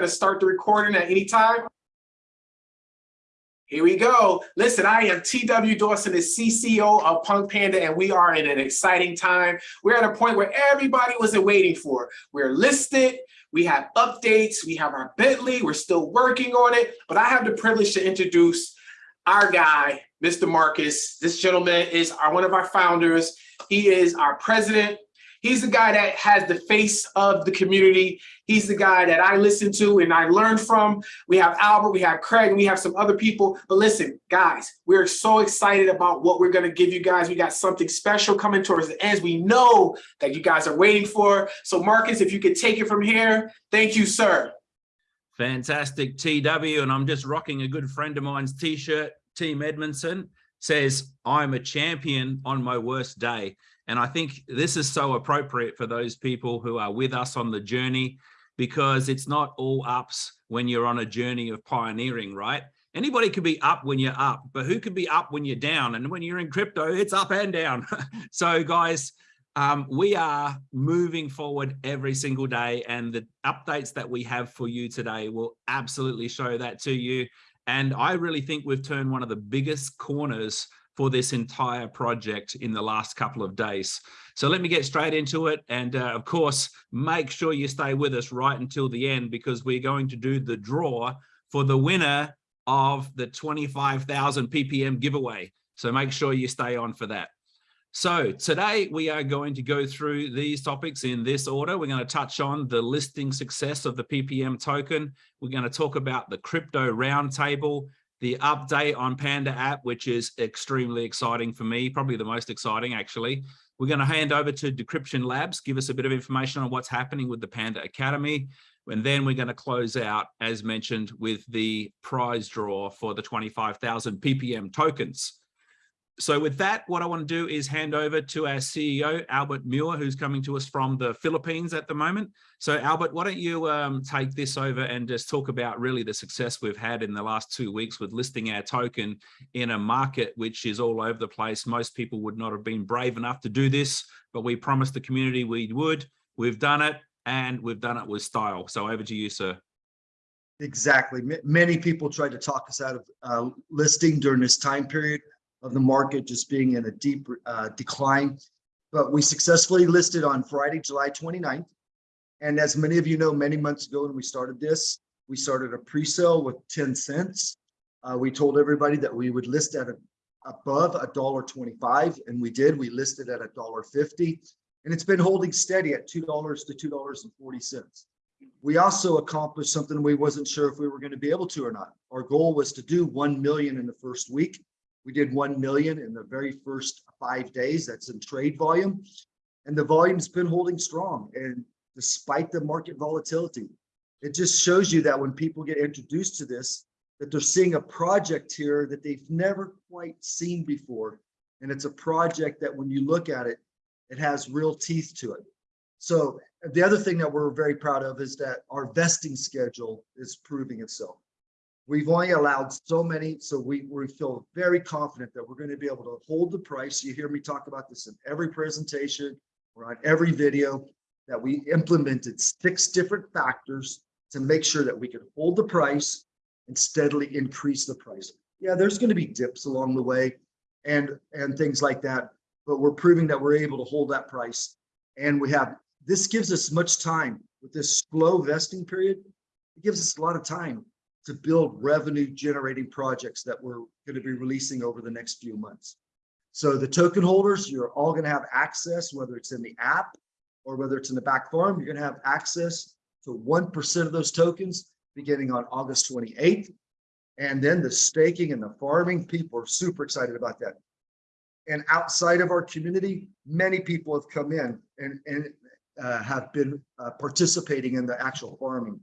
to start the recording at any time. Here we go. Listen, I am TW Dawson, the CCO of Punk Panda, and we are in an exciting time. We're at a point where everybody wasn't waiting for. We're listed, we have updates, we have our Bentley, we're still working on it, but I have the privilege to introduce our guy, Mr. Marcus. This gentleman is our, one of our founders. He is our president He's the guy that has the face of the community. He's the guy that I listen to and I learn from. We have Albert, we have Craig, and we have some other people. But listen, guys, we're so excited about what we're gonna give you guys. We got something special coming towards the end. We know that you guys are waiting for. So Marcus, if you could take it from here, thank you, sir. Fantastic TW, and I'm just rocking a good friend of mine's t-shirt, Team Edmondson, says, I'm a champion on my worst day. And I think this is so appropriate for those people who are with us on the journey because it's not all ups when you're on a journey of pioneering, right? Anybody could be up when you're up, but who could be up when you're down? And when you're in crypto, it's up and down. so guys, um, we are moving forward every single day and the updates that we have for you today will absolutely show that to you. And I really think we've turned one of the biggest corners for this entire project in the last couple of days. So let me get straight into it. And uh, of course, make sure you stay with us right until the end because we're going to do the draw for the winner of the 25,000 ppm giveaway. So make sure you stay on for that. So today we are going to go through these topics in this order. We're going to touch on the listing success of the PPM token. We're going to talk about the crypto roundtable, the update on Panda app, which is extremely exciting for me, probably the most exciting actually. We're going to hand over to Decryption Labs, give us a bit of information on what's happening with the Panda Academy. And then we're going to close out, as mentioned, with the prize draw for the 25,000 PPM tokens. So with that, what I want to do is hand over to our CEO, Albert Muir, who's coming to us from the Philippines at the moment. So Albert, why don't you um, take this over and just talk about really the success we've had in the last two weeks with listing our token in a market which is all over the place. Most people would not have been brave enough to do this, but we promised the community we would. We've done it and we've done it with style. So over to you, sir. Exactly. M many people tried to talk us out of uh, listing during this time period of the market just being in a deep uh, decline. But we successfully listed on Friday, July 29th. And as many of you know, many months ago when we started this, we started a pre-sale with 10 cents. Uh, we told everybody that we would list at a, above a dollar 25 and we did. We listed at a dollar 50 and it's been holding steady at $2 to $2.40. We also accomplished something we wasn't sure if we were going to be able to or not. Our goal was to do 1 million in the first week. We did 1 million in the very first five days. That's in trade volume. And the volume's been holding strong. And despite the market volatility, it just shows you that when people get introduced to this, that they're seeing a project here that they've never quite seen before. And it's a project that when you look at it, it has real teeth to it. So the other thing that we're very proud of is that our vesting schedule is proving itself. We've only allowed so many, so we, we feel very confident that we're going to be able to hold the price. You hear me talk about this in every presentation or on every video that we implemented six different factors to make sure that we could hold the price and steadily increase the price. Yeah, there's going to be dips along the way and, and things like that, but we're proving that we're able to hold that price. And we have, this gives us much time with this slow vesting period. It gives us a lot of time to build revenue generating projects that we're going to be releasing over the next few months. So the token holders, you're all going to have access, whether it's in the app or whether it's in the back farm, you're going to have access to 1% of those tokens beginning on August 28th. And then the staking and the farming, people are super excited about that. And outside of our community, many people have come in and, and uh, have been uh, participating in the actual farming.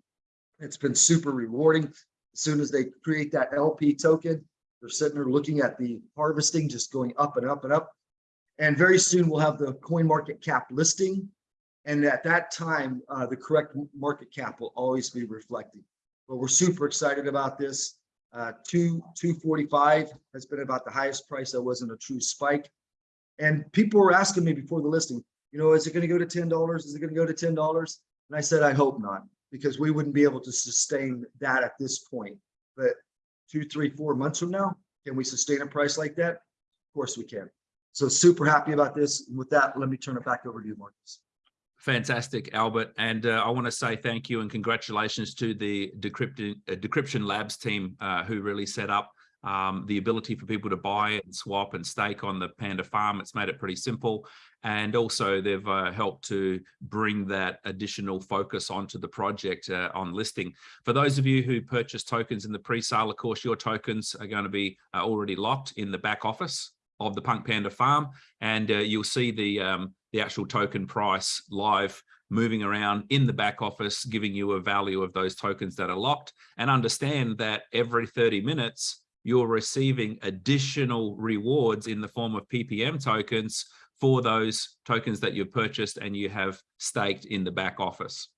It's been super rewarding. As soon as they create that LP token, they're sitting there looking at the harvesting just going up and up and up. And very soon we'll have the coin market cap listing. And at that time, uh, the correct market cap will always be reflecting. But we're super excited about this. Uh, two, 245 has been about the highest price that wasn't a true spike. And people were asking me before the listing, you know, is it going to go to $10? Is it going to go to $10? And I said, I hope not because we wouldn't be able to sustain that at this point. But two, three, four months from now, can we sustain a price like that? Of course we can. So super happy about this. And with that, let me turn it back over to you, Marcus. Fantastic, Albert. And uh, I want to say thank you and congratulations to the Decryption, uh, Decryption Labs team uh, who really set up um, the ability for people to buy and swap and stake on the Panda farm. It's made it pretty simple. And also they've uh, helped to bring that additional focus onto the project uh, on listing. For those of you who purchase tokens in the pre-sale, of course, your tokens are going to be uh, already locked in the back office of the Punk Panda farm. And uh, you'll see the, um, the actual token price live moving around in the back office, giving you a value of those tokens that are locked and understand that every 30 minutes, you're receiving additional rewards in the form of PPM tokens for those tokens that you've purchased and you have staked in the back office.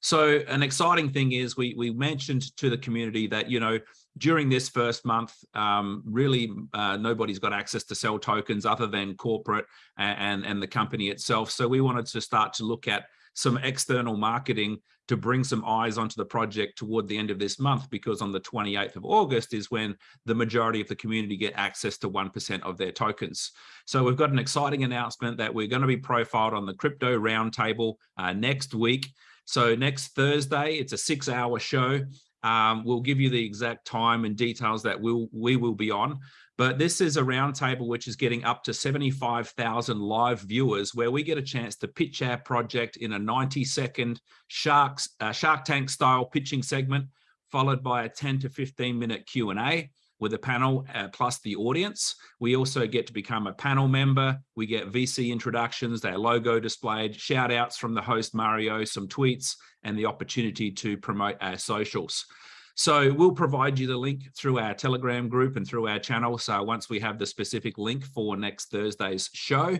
So an exciting thing is we, we mentioned to the community that, you know, during this first month, um, really uh, nobody's got access to sell tokens other than corporate and, and, and the company itself. So we wanted to start to look at some external marketing to bring some eyes onto the project toward the end of this month, because on the 28th of August is when the majority of the community get access to 1% of their tokens. So we've got an exciting announcement that we're going to be profiled on the crypto roundtable uh, next week. So next Thursday, it's a six hour show. Um, we'll give you the exact time and details that we'll, we will be on. But this is a roundtable which is getting up to 75,000 live viewers where we get a chance to pitch our project in a 90 second Sharks, uh, Shark Tank style pitching segment, followed by a 10 to 15 minute Q&A with a panel uh, plus the audience. We also get to become a panel member. We get VC introductions, their logo displayed, shout outs from the host Mario, some tweets, and the opportunity to promote our socials. So we'll provide you the link through our Telegram group and through our channel. So once we have the specific link for next Thursday's show,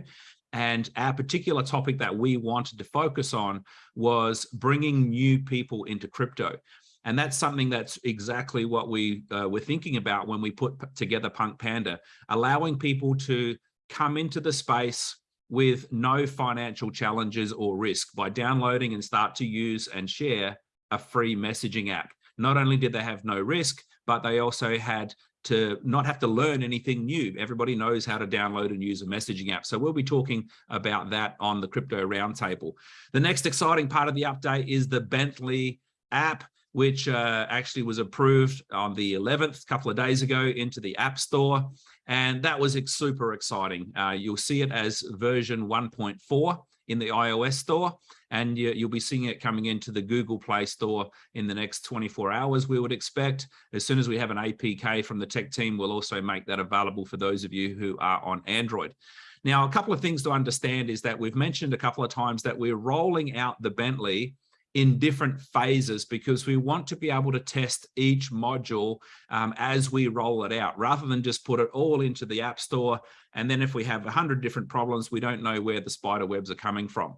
and our particular topic that we wanted to focus on was bringing new people into crypto. And that's something that's exactly what we uh, were thinking about when we put together Punk Panda, allowing people to come into the space with no financial challenges or risk by downloading and start to use and share a free messaging app not only did they have no risk, but they also had to not have to learn anything new. Everybody knows how to download and use a messaging app. So we'll be talking about that on the Crypto Roundtable. The next exciting part of the update is the Bentley app, which uh, actually was approved on the 11th, a couple of days ago into the App Store. And that was super exciting. Uh, you'll see it as version 1.4 in the iOS store, and you, will be seeing it coming into the Google Play Store in the next 24 hours, we would expect. As soon as we have an APK from the tech team, we'll also make that available for those of you who are on Android. Now, a couple of things to understand is that we've mentioned a couple of times that we're rolling out the Bentley in different phases because we want to be able to test each module um, as we roll it out rather than just put it all into the app store. And then if we have 100 different problems we don't know where the spider webs are coming from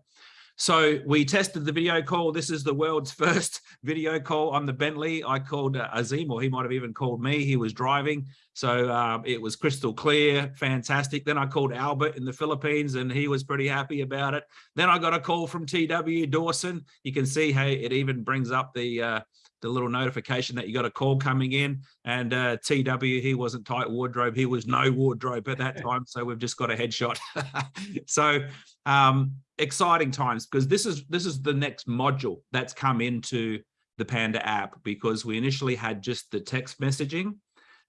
so we tested the video call. This is the world's first video call on the Bentley. I called uh, Azim, or he might have even called me. He was driving. So um, it was crystal clear, fantastic. Then I called Albert in the Philippines and he was pretty happy about it. Then I got a call from TW Dawson. You can see, hey, it even brings up the uh, the little notification that you got a call coming in and uh, TW, he wasn't tight wardrobe. He was no wardrobe at that time. So we've just got a headshot. so um, exciting times because this is this is the next module that's come into the Panda app because we initially had just the text messaging.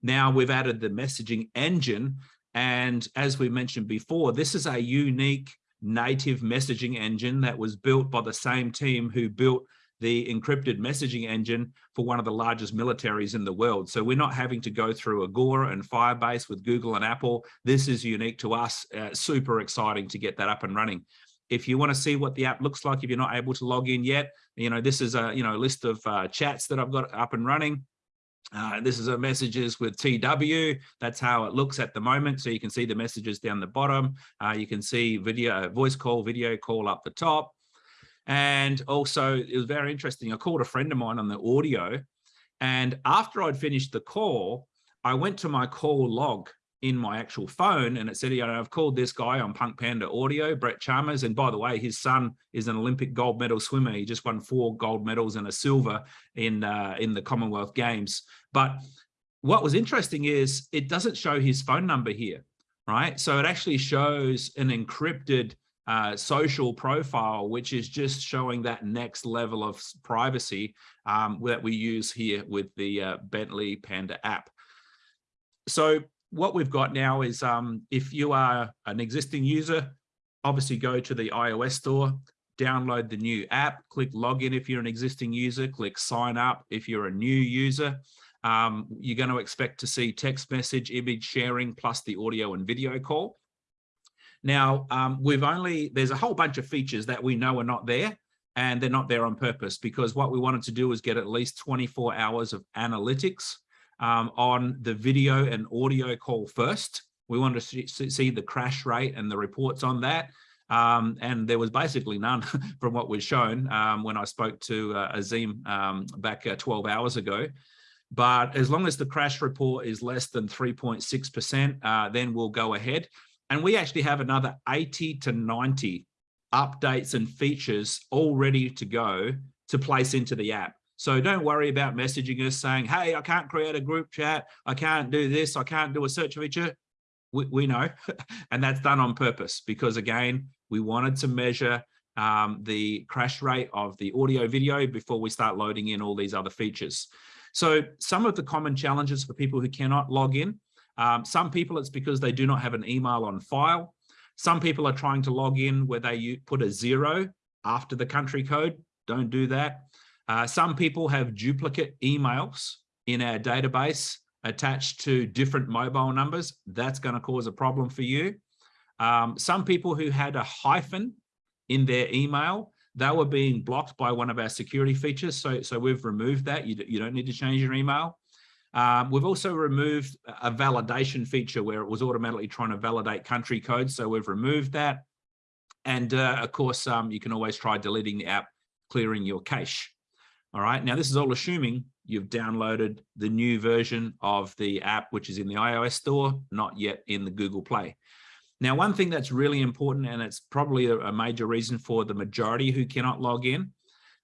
Now we've added the messaging engine. And as we mentioned before, this is a unique native messaging engine that was built by the same team who built the encrypted messaging engine for one of the largest militaries in the world. So we're not having to go through Agora and Firebase with Google and Apple. This is unique to us, uh, super exciting to get that up and running. If you want to see what the app looks like, if you're not able to log in yet, you know, this is a, you know, list of uh, chats that I've got up and running. Uh, this is a messages with TW. That's how it looks at the moment. So you can see the messages down the bottom. Uh, you can see video, voice call, video call up the top. And also it was very interesting. I called a friend of mine on the audio and after I'd finished the call, I went to my call log in my actual phone and it said, you know, I've called this guy on Punk Panda Audio, Brett Chalmers. And by the way, his son is an Olympic gold medal swimmer. He just won four gold medals and a silver in, uh, in the Commonwealth Games. But what was interesting is it doesn't show his phone number here, right? So it actually shows an encrypted uh, social profile, which is just showing that next level of privacy um, that we use here with the uh, Bentley Panda app. So what we've got now is um, if you are an existing user, obviously go to the iOS store, download the new app, click login if you're an existing user, click sign up if you're a new user. Um, you're going to expect to see text message, image sharing, plus the audio and video call. Now, um, we've only, there's a whole bunch of features that we know are not there, and they're not there on purpose because what we wanted to do is get at least 24 hours of analytics um, on the video and audio call first. We wanted to see, the crash rate and the reports on that. Um, and there was basically none from what was shown um, when I spoke to uh, Azim um, back uh, 12 hours ago. But as long as the crash report is less than 3.6%, uh, then we'll go ahead. And we actually have another 80 to 90 updates and features all ready to go to place into the app. So don't worry about messaging us saying, hey, I can't create a group chat. I can't do this. I can't do a search feature. We, we know, and that's done on purpose because again, we wanted to measure um, the crash rate of the audio video before we start loading in all these other features. So some of the common challenges for people who cannot log in, um, some people it's because they do not have an email on file. Some people are trying to log in where they put a zero after the country code. Don't do that. Uh, some people have duplicate emails in our database attached to different mobile numbers. That's going to cause a problem for you. Um, some people who had a hyphen in their email, they were being blocked by one of our security features. So, so we've removed that. You, you don't need to change your email. Um, we've also removed a validation feature where it was automatically trying to validate country codes. So we've removed that. And uh, of course, um, you can always try deleting the app, clearing your cache. All right, now this is all assuming you've downloaded the new version of the app, which is in the iOS store, not yet in the Google Play. Now, one thing that's really important, and it's probably a, major reason for the majority who cannot log in,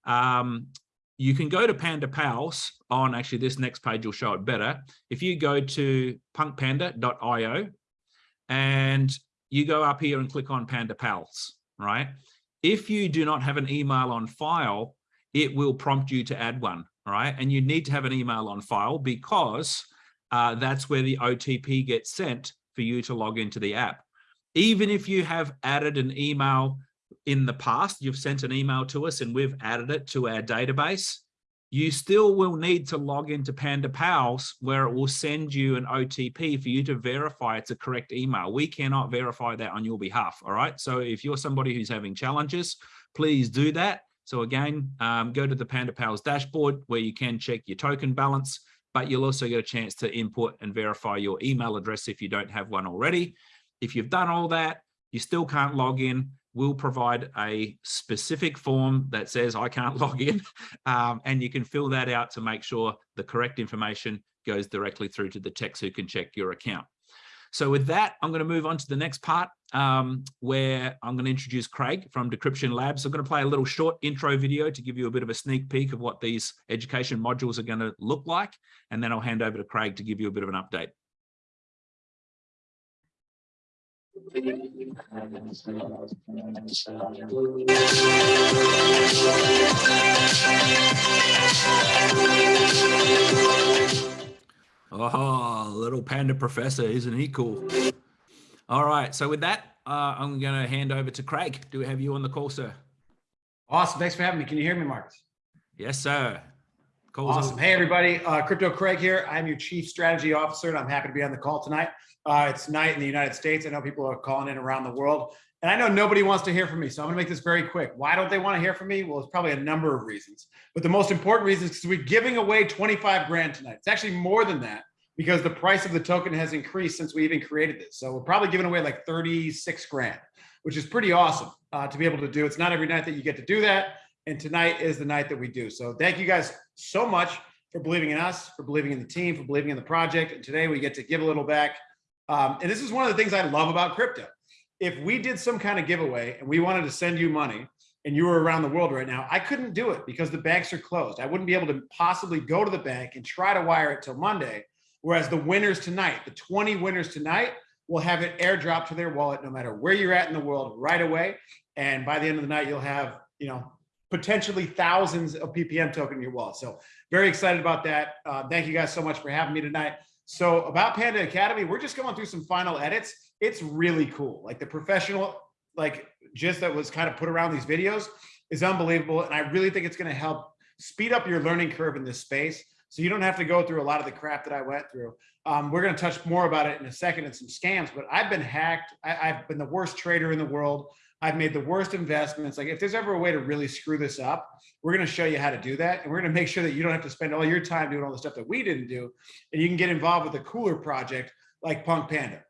um, you can go to Panda Pals on actually this next page will show it better. If you go to punkpanda.io and you go up here and click on Panda Pals, right? If you do not have an email on file, it will prompt you to add one, right? And you need to have an email on file because uh, that's where the OTP gets sent for you to log into the app. Even if you have added an email in the past, you've sent an email to us and we've added it to our database, you still will need to log into Panda Pals where it will send you an OTP for you to verify it's a correct email. We cannot verify that on your behalf, all right? So if you're somebody who's having challenges, please do that. So again, um, go to the Panda Pals dashboard where you can check your token balance, but you'll also get a chance to input and verify your email address if you don't have one already. If you've done all that, you still can't log in, we'll provide a specific form that says I can't log in um, and you can fill that out to make sure the correct information goes directly through to the techs who can check your account. So with that, I'm going to move on to the next part um, where I'm going to introduce Craig from Decryption Labs. I'm going to play a little short intro video to give you a bit of a sneak peek of what these education modules are going to look like. And then I'll hand over to Craig to give you a bit of an update. Oh, little panda professor, isn't he cool? All right, so with that, uh, I'm going to hand over to Craig. Do we have you on the call, sir? Awesome. Thanks for having me. Can you hear me, Marcus? Yes, sir. Call's awesome. Hey, everybody. Uh, Crypto Craig here. I'm your Chief Strategy Officer, and I'm happy to be on the call tonight. Uh, it's night in the United States. I know people are calling in around the world, and I know nobody wants to hear from me, so I'm going to make this very quick. Why don't they want to hear from me? Well, it's probably a number of reasons, but the most important reason is because we're giving away 25 grand tonight. It's actually more than that because the price of the token has increased since we even created this. So we're probably giving away like 36 grand, which is pretty awesome uh, to be able to do. It's not every night that you get to do that. And tonight is the night that we do. So thank you guys so much for believing in us, for believing in the team, for believing in the project. And today we get to give a little back Um, and this is one of the things I love about crypto. If we did some kind of giveaway and we wanted to send you money and you were around the world right now, I couldn't do it because the banks are closed. I wouldn't be able to possibly go to the bank and try to wire it till Monday. Whereas the winners tonight, the 20 winners tonight, will have it airdrop to their wallet no matter where you're at in the world right away. And by the end of the night, you'll have, you know, potentially thousands of PPM token in your wallet. So very excited about that. Uh, thank you guys so much for having me tonight. So about Panda Academy, we're just going through some final edits. It's really cool. Like the professional, like just that was kind of put around these videos is unbelievable. And I really think it's going to help speed up your learning curve in this space. So you don't have to go through a lot of the crap that I went through. Um, we're going to touch more about it in a second and some scams, but I've been hacked. I, I've been the worst trader in the world. I've made the worst investments. Like if there's ever a way to really screw this up, we're going to show you how to do that. And we're going to make sure that you don't have to spend all your time doing all the stuff that we didn't do. And you can get involved with a cooler project like Punk Panda.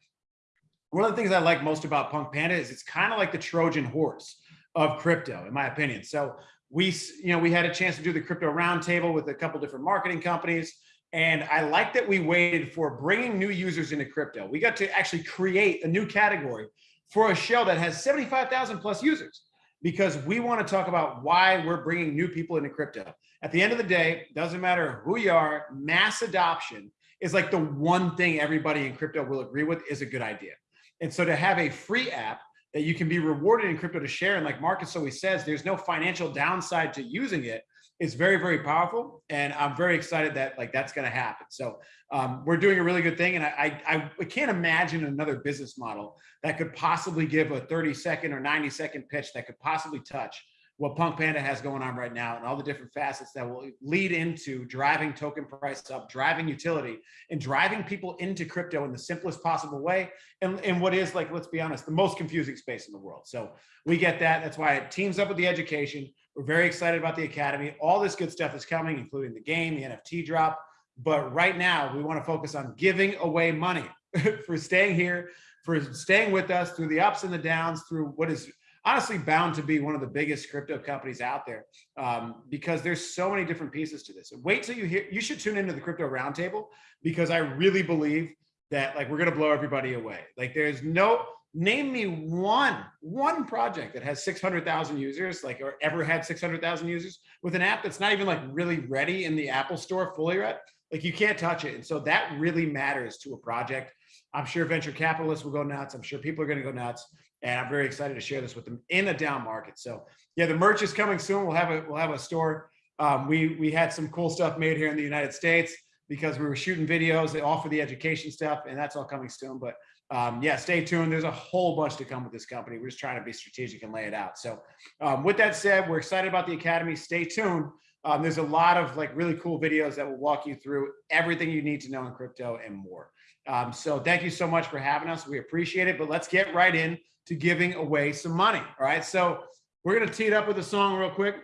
One of the things I like most about Punk Panda is it's kind of like the Trojan horse of crypto, in my opinion. So we, you know, we had a chance to do the crypto roundtable with a couple different marketing companies. And I like that we waited for bringing new users into crypto. We got to actually create a new category for a show that has 75,000 plus users because we want to talk about why we're bringing new people into crypto. At the end of the day, doesn't matter who you are, mass adoption is like the one thing everybody in crypto will agree with is a good idea. And so to have a free app that you can be rewarded in crypto to share, and like Marcus always says, there's no financial downside to using it. it, is very, very powerful. And I'm very excited that like that's going to happen. So um, we're doing a really good thing. And I, I, I can't imagine another business model that could possibly give a 30 second or 90 second pitch that could possibly touch what Punk Panda has going on right now and all the different facets that will lead into driving token price up, driving utility, and driving people into crypto in the simplest possible way. And, and what is like, let's be honest, the most confusing space in the world. So we get that. That's why it teams up with the education. We're very excited about the Academy. All this good stuff is coming, including the game, the NFT drop. But right now, we want to focus on giving away money for staying here, for staying with us through the ups and the downs, through what is honestly bound to be one of the biggest crypto companies out there um, because there's so many different pieces to this. Wait till you hear, you should tune into the crypto roundtable because I really believe that like we're going to blow everybody away. Like there's no, name me one, one project that has 600,000 users, like or ever had 600,000 users with an app that's not even like really ready in the Apple store fully ready. Like you can't touch it. And so that really matters to a project. I'm sure venture capitalists will go nuts. I'm sure people are going to go nuts and I'm very excited to share this with them in a down market. So yeah, the merch is coming soon. We'll have a we'll have a store. Um, we we had some cool stuff made here in the United States because we were shooting videos they offer the education stuff, and that's all coming soon. But um, yeah, stay tuned. There's a whole bunch to come with this company. We're just trying to be strategic and lay it out. So um, with that said, we're excited about the academy. Stay tuned. Um, there's a lot of like really cool videos that will walk you through everything you need to know in crypto and more. Um, so thank you so much for having us. We appreciate it, but let's get right in to giving away some money. All right. So we're going to tee it up with a song real quick.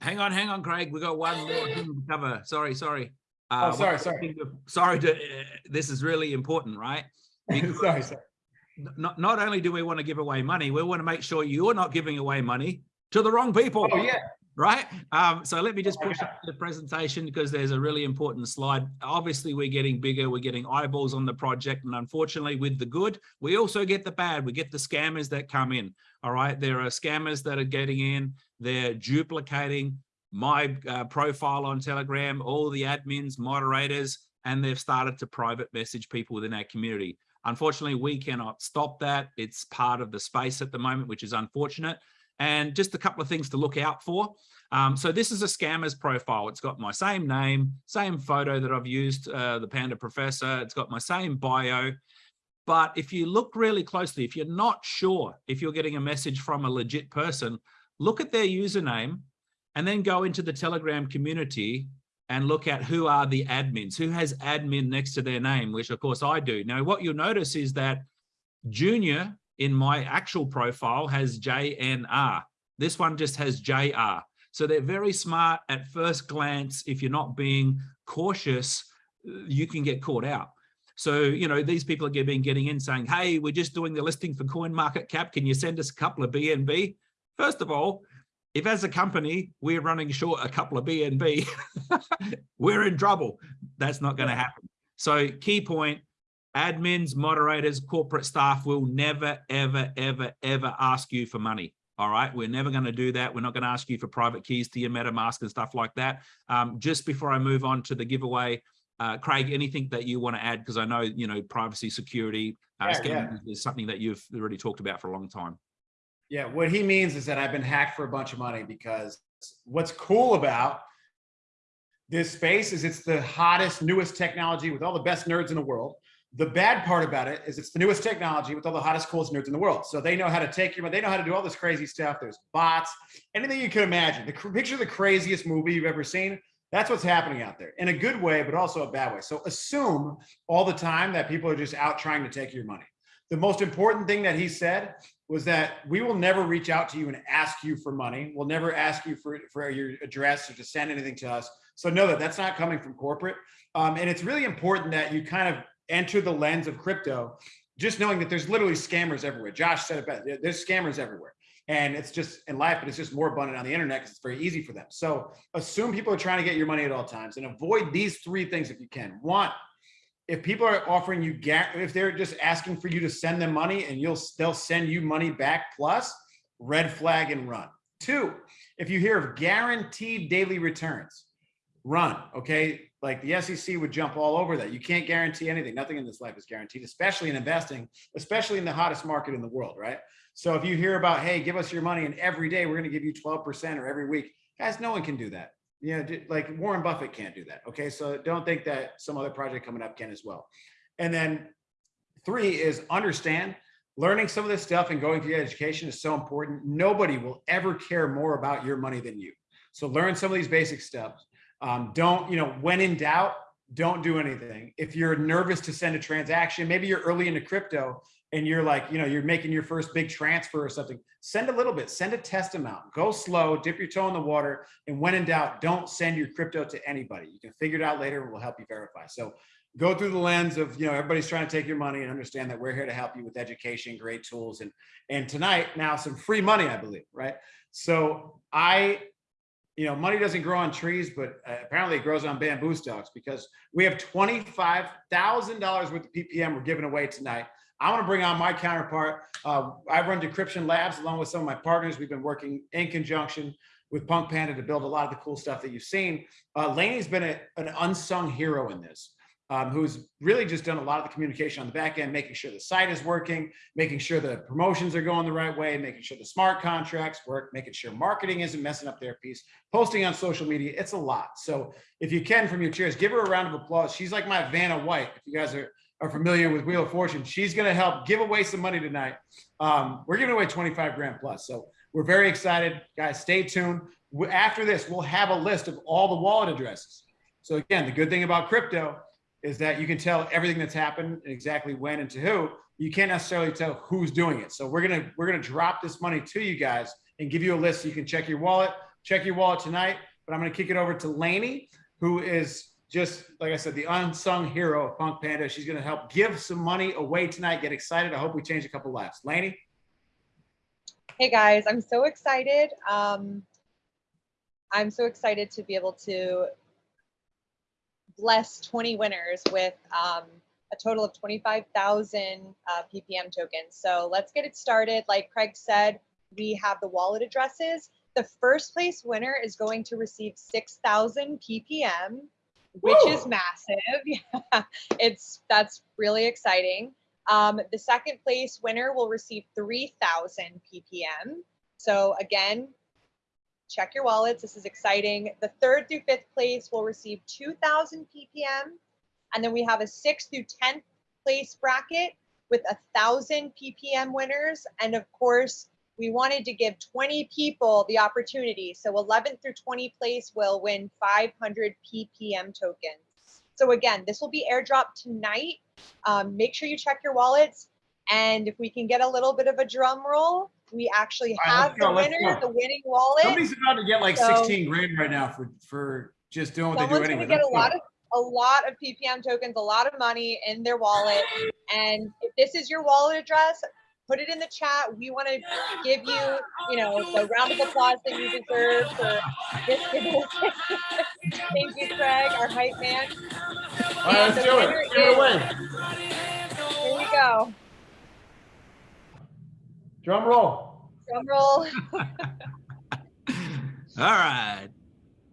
Hang on, hang on, Craig. We got one more thing to cover. Sorry, sorry. Uh, oh, sorry, sorry. Sorry to, uh, this is really important, right? sorry, sorry. Not, not only do we want to give away money, we want to make sure you're not giving away money to the wrong people. Oh, yeah right? Um, so let me just push up the presentation because there's a really important slide. Obviously, we're getting bigger, we're getting eyeballs on the project, and unfortunately, with the good, we also get the bad. We get the scammers that come in. All right, there are scammers that are getting in. They're duplicating my uh, profile on Telegram, all the admins, moderators, and they've started to private message people within our community. Unfortunately, we cannot stop that. It's part of the space at the moment, which is unfortunate and just a couple of things to look out for. Um, so this is a scammer's profile. It's got my same name, same photo that I've used, uh, the Panda Professor. It's got my same bio. But if you look really closely, if you're not sure if you're getting a message from a legit person, look at their username and then go into the Telegram community and look at who are the admins, who has admin next to their name, which of course I do. Now, what you'll notice is that Junior in my actual profile has JNR. This one just has JR. So they're very smart at first glance. If you're not being cautious, you can get caught out. So, you know, these people are getting, getting in saying, hey, we're just doing the listing for coin market cap. Can you send us a couple of BNB? First of all, if as a company, we're running short a couple of BNB, we're in trouble. That's not going to happen. So key point, admins, moderators, corporate staff will never, ever, ever, ever ask you for money. All right, we're never going to do that. We're not going to ask you for private keys to your MetaMask and stuff like that. Um, just before I move on to the giveaway, uh, Craig, anything that you want to add? Because I know, you know, privacy, security, uh, Yeah, yeah. is something that you've already talked about for a long time. Yeah, what he means is that I've been hacked for a bunch of money because what's cool about this space is it's the hottest, newest technology with all the best nerds in the world. The bad part about it is it's the newest technology with all the hottest, coolest nerds in the world. So they know how to take your, money. they know how to do all this crazy stuff. There's bots, anything you can imagine. The picture the craziest movie you've ever seen. That's what's happening out there in a good way, but also a bad way. So assume all the time that people are just out trying to take your money. The most important thing that he said was that we will never reach out to you and ask you for money. We'll never ask you for, for your address or to send anything to us. So know that that's not coming from corporate. Um, and it's really important that you kind of enter the lens of crypto, just knowing that there's literally scammers everywhere. Josh said it best. There's scammers everywhere. And it's just in life, but it's just more abundant on the internet because it's very easy for them. So assume people are trying to get your money at all times and avoid these three things if you can. One, if people are offering you, if they're just asking for you to send them money and you'll, they'll send you money back plus, red flag and run. Two, if you hear of guaranteed daily returns, run, okay? Like the SEC would jump all over that. You can't guarantee anything. Nothing in this life is guaranteed, especially in investing, especially in the hottest market in the world, right? So if you hear about, hey, give us your money and every day we're gonna give you 12% or every week, guys, no one can do that. You know, like Warren Buffett can't do that, okay? So don't think that some other project coming up can as well. And then three is understand learning some of this stuff and going through education is so important. Nobody will ever care more about your money than you. So learn some of these basic steps. Um, don't, you know, when in doubt, don't do anything. If you're nervous to send a transaction, maybe you're early into crypto and you're like, you know, you're making your first big transfer or something, send a little bit, send a test amount, go slow, dip your toe in the water. And when in doubt, don't send your crypto to anybody. You can figure it out later and we'll help you verify. So go through the lens of, you know, everybody's trying to take your money and understand that we're here to help you with education, great tools. And, and tonight now some free money, I believe, right? So I, you know, money doesn't grow on trees, but uh, apparently it grows on bamboo stalks because we have $25,000 worth of PPM we're giving away tonight. I want to bring on my counterpart. Uh, I run Decryption Labs along with some of my partners. We've been working in conjunction with Punk Panda to build a lot of the cool stuff that you've seen. Uh, Laney's been a, an unsung hero in this, um, who's really just done a lot of the communication on the back end, making sure the site is working, making sure the promotions are going the right way, making sure the smart contracts work, making sure marketing isn't messing up their piece, posting on social media. It's a lot. So if you can from your chairs, give her a round of applause. She's like my Vanna White. If you guys are are familiar with Wheel of Fortune, she's going to help give away some money tonight. Um, we're giving away 25 grand plus. So we're very excited. Guys, stay tuned. After this, we'll have a list of all the wallet addresses. So again, the good thing about crypto is that you can tell everything that's happened and exactly when and to who. You can't necessarily tell who's doing it. So we're gonna we're gonna drop this money to you guys and give you a list so you can check your wallet. Check your wallet tonight. But I'm gonna kick it over to Lainey, who is just like I said, the unsung hero of Punk Panda. She's to help give some money away tonight. Get excited. I hope we change a couple lives. Laney? Hey guys, I'm so excited. Um, I'm so excited to be able to bless 20 winners with um, a total of 25,000 uh, PPM tokens. So let's get it started. Like Craig said, we have the wallet addresses. The first place winner is going to receive 6,000 PPM, which Woo! is massive. Yeah, it's that's really exciting. Um, the second place winner will receive 3,000 PPM. So again, check your wallets. This is exciting. The third through fifth place will receive 2,000 PPM. And then we have a sixth through 10th place bracket with a thousand PPM winners. And of course, we wanted to give 20 people the opportunity. So 11th through 20 place will win 500 PPM tokens. So again, this will be airdropped tonight. Um, make sure you check your wallets. And if we can get a little bit of a drum roll, we actually All right, have let's go, the winner, the winning wallet. Somebody's about to get like So- 16 grand right now for, for just doing what they do anyway. get a lot of a lot of PPM tokens, a lot of money in their wallet. And if this is your wallet address, put it in the chat. We want to give you, you know, the round of applause that you deserve for this giveaway. Thank you, Craig, our hype man. All right, let's do it. Give it away. go. Drum roll. Drum roll. All right.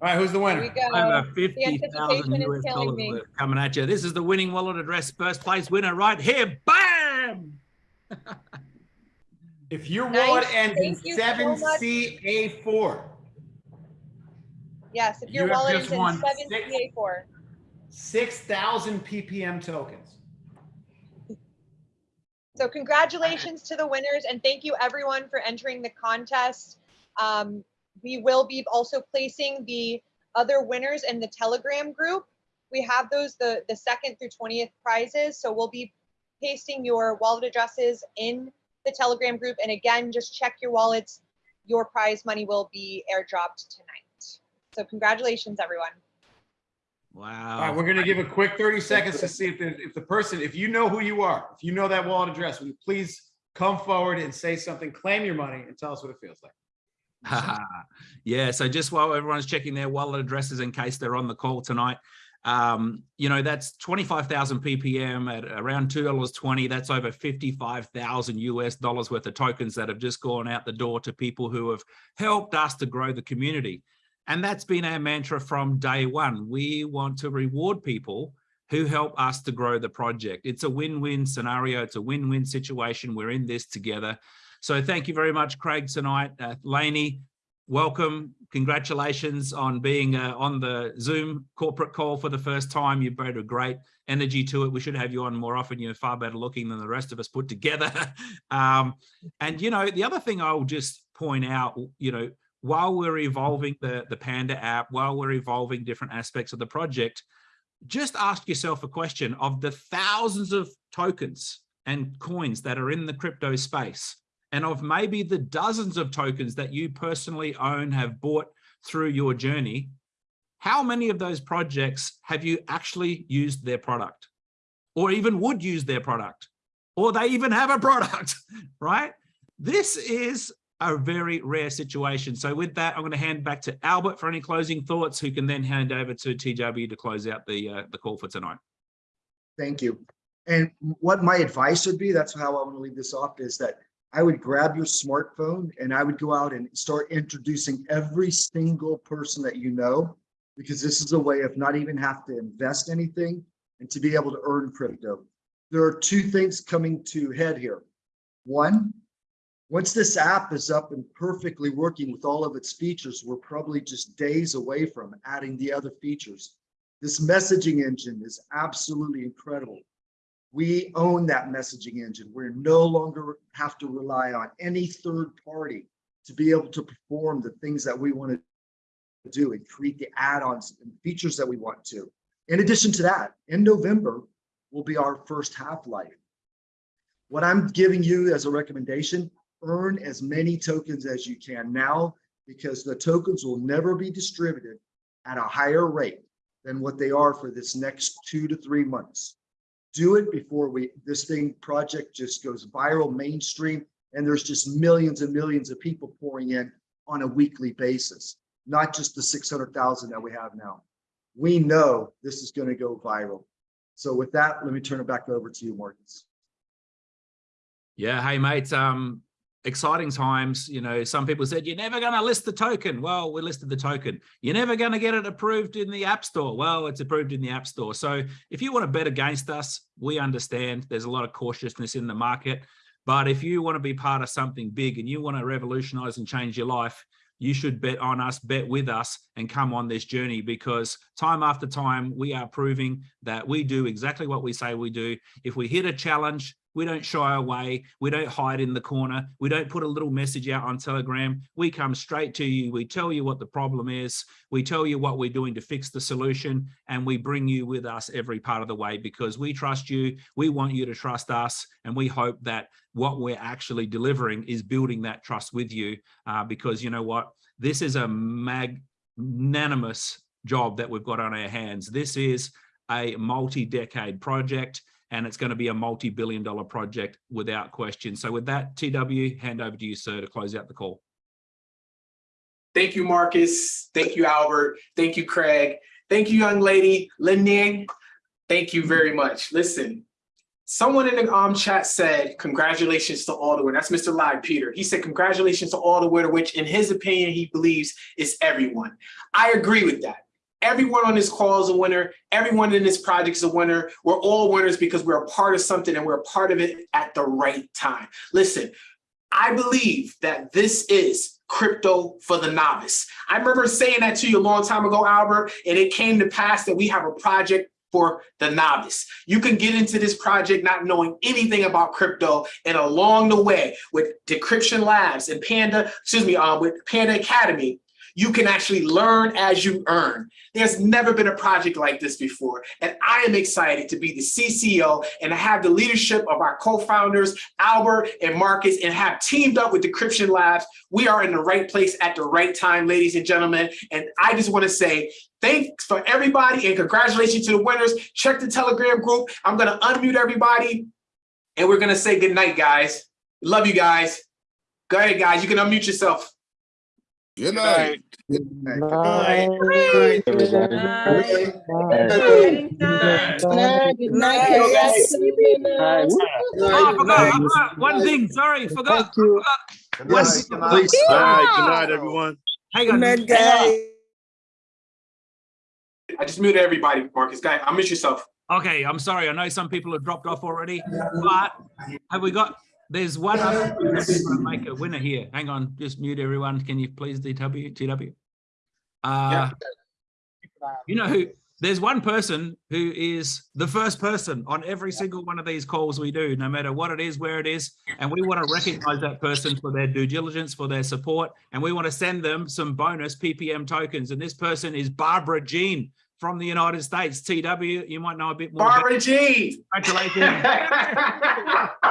All right, who's the Here we winner? go. Over fifty thousand anticipation is US dollars me. coming at you. This is the winning wallet address first place winner right here. Bam! If your Nice. wallet ends in Thank you so seven much. CA four, Yes, if your You have wallet just is in won seven six- CA four. six thousand PPM tokens. So congratulations to the winners and thank you everyone for entering the contest. Um, we will be also placing the other winners in the Telegram group. We have those, the, the second through 20th prizes. So we'll be pasting your wallet addresses in the Telegram group. And again, just check your wallets. Your prize money will be airdropped tonight. So congratulations, everyone. Wow. All right, we're gonna give a quick thirty seconds to see if the, if the person, if you know who you are, if you know that wallet address, will you please come forward and say something, claim your money and tell us what it feels like. yeah. So just while everyone's checking their wallet addresses in case they're on the call tonight, um, you know, that's 25,000 ppm at around $2.20. That's over 55,000 US dollars worth of tokens that have just gone out the door to people who have helped us to grow the community. And that's been our mantra from day one. We want to reward people who help us to grow the project. It's a win-win scenario. It's a win-win situation. We're in this together. So thank you very much, Craig, tonight. Uh, Lainey, welcome. Congratulations on being uh, on the Zoom corporate call for the first time. You've brought a great energy to it. We should have you on more often. You're far better looking than the rest of us put together. um, and, you know, the other thing I'll just point out, you know, while we're evolving the, the Panda app, while we're evolving different aspects of the project, just ask yourself a question of the thousands of tokens and coins that are in the crypto space and of maybe the dozens of tokens that you personally own, have bought through your journey, how many of those projects have you actually used their product or even would use their product or they even have a product, right? This is a very rare situation. So with that, I'm going to hand back to Albert for any closing thoughts, who can then hand over to TW to close out the uh, the call for tonight. Thank you. And what my advice would be, that's how I want to leave this off, is that I would grab your smartphone and I would go out and start introducing every single person that you know, because this is a way of not even have to invest anything and to be able to earn crypto. There are two things coming to head here. One, once this app is up and perfectly working with all of its features, we're probably just days away from adding the other features. This messaging engine is absolutely incredible. We own that messaging engine. We're no longer have to rely on any third party to be able to perform the things that we want to do and create the add-ons and features that we want to. In addition to that, in November will be our first half-life. What I'm giving you as a recommendation, earn as many tokens as you can now because the tokens will never be distributed at a higher rate than what they are for this next two to three months. Do it before we this thing project just goes viral mainstream and there's just millions and millions of people pouring in on a weekly basis, not just the 600,000 that we have now. We know this is going to go viral. So with that, let me turn it back over to you, Marcus. Yeah, hey mates, um, exciting times. You know, some people said you're never going to list the token. Well, we listed the token. You're never going to get it approved in the App Store. Well, it's approved in the App Store. So if you want to bet against us, we understand there's a lot of cautiousness in the market. But if you want to be part of something big and you want to revolutionize and change your life, you should bet on us, bet with us, and come on this journey because time after time, we are proving that we do exactly what we say we do. If we hit a challenge, we don't shy away. We don't hide in the corner. We don't put a little message out on Telegram. We come straight to you. We tell you what the problem is. We tell you what we're doing to fix the solution. And we bring you with us every part of the way because we trust you. We want you to trust us. And we hope that what we're actually delivering is building that trust with you. Uh, because you know what? This is a magnanimous job that we've got on our hands. This is a multi-decade project and it's going to be a multi-billion dollar project without question. So with that, TW, hand over to you, sir, to close out the call. Thank you, Marcus. Thank you, Albert. Thank you, Craig. Thank you, young lady, Lainey. Thank you very much. Listen, Someone in the um chat said, congratulations to all the winner. That's Mr. Live Peter. He said, congratulations to all the winner, which in his opinion, he believes is everyone. I agree with that. Everyone on this call is a winner. Everyone in this project is a winner. We're all winners because we're a part of something and we're a part of it at the right time. Listen, I believe that this is crypto for the novice. I remember saying that to you a long time ago, Albert, and it came to pass that we have a project for the novice. You can get into this project not knowing anything about crypto and along the way with Decryption Labs and Panda, excuse me, uh, with Panda Academy, you can actually learn as you earn. There's never been a project like this before. And I am excited to be the CCO and to have the leadership of our co-founders, Albert and Marcus, and have teamed up with Decryption Labs. We are in the right place at the right time, ladies and gentlemen. And I just wanna say, thanks for everybody and congratulations to the winners. Check the Telegram group. I'm gonna unmute everybody and we're gonna say good night, guys. Love you guys. Go ahead, guys. You can unmute yourself. Good night. Good night. Oh, I forgot, I forgot one thing, sorry, forgot. Yes, please. All right, good night, everyone. Hang on. Good guys. I just muted everybody, Marcus. Guy, unmute yourself. Okay, I'm sorry. I know some people have dropped off already, but have we got, there's one other make a winner here. Hang on, just mute everyone. Can you please DW, TW? Uh, you know who, there's one person who is the first person on every single one of these calls we do, no matter what it is, where it is. And we want to recognize that person for their due diligence, for their support. And we want to send them some bonus PPM tokens. And this person is Barbara Jean from the United States. TW, you might know a bit more. Barbara Jean. Congratulations.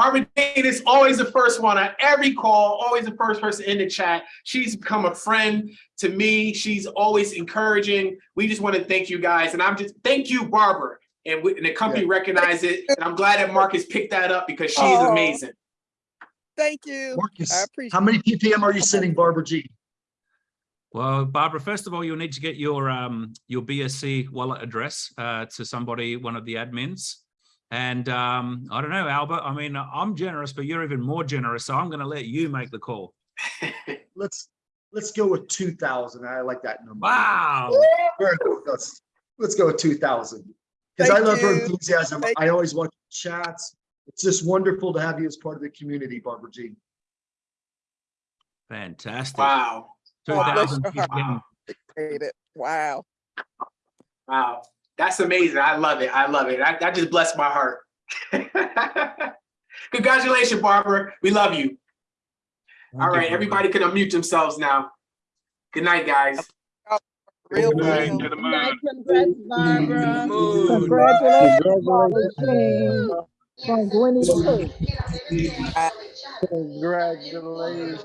Barbara Jean is always the first one on every call, always the first person in the chat. She's become a friend to me. She's always encouraging. We just want to thank you guys. And I'm just, thank you, Barbara. And, we, and the company recognized it. And I'm glad that Marcus picked that up because she is Oh. amazing. Thank you. I Marcus, appreciate how many ppm are you sending Barbara G? Well, Barbara, first of all, you'll need to get your um, your BSC wallet address uh, to somebody, one of the admins. And um, I don't know, Albert, I mean, I'm generous, but you're even more generous. So I'm going to let you make the call. Let's, let's go with two thousand. I like that number. Wow. Very good. Let's, let's go with two thousand. Because I Thank love her enthusiasm. Thank I always watch chats. It's just wonderful to have you as part of the community, Barbara G. Fantastic. Wow. God bless 2000 your heart. PPM. It. Wow. Wow. That's amazing. I love it. I love it. That, that just blessed my heart. Congratulations, Barbara. We love you. All Thank you, everybody can unmute themselves now. Good night, guys. Real Good night, to the moon. Congrats, Barbara. Moon. Congratulations, Barbara Jean. From Winnie. Congratulations.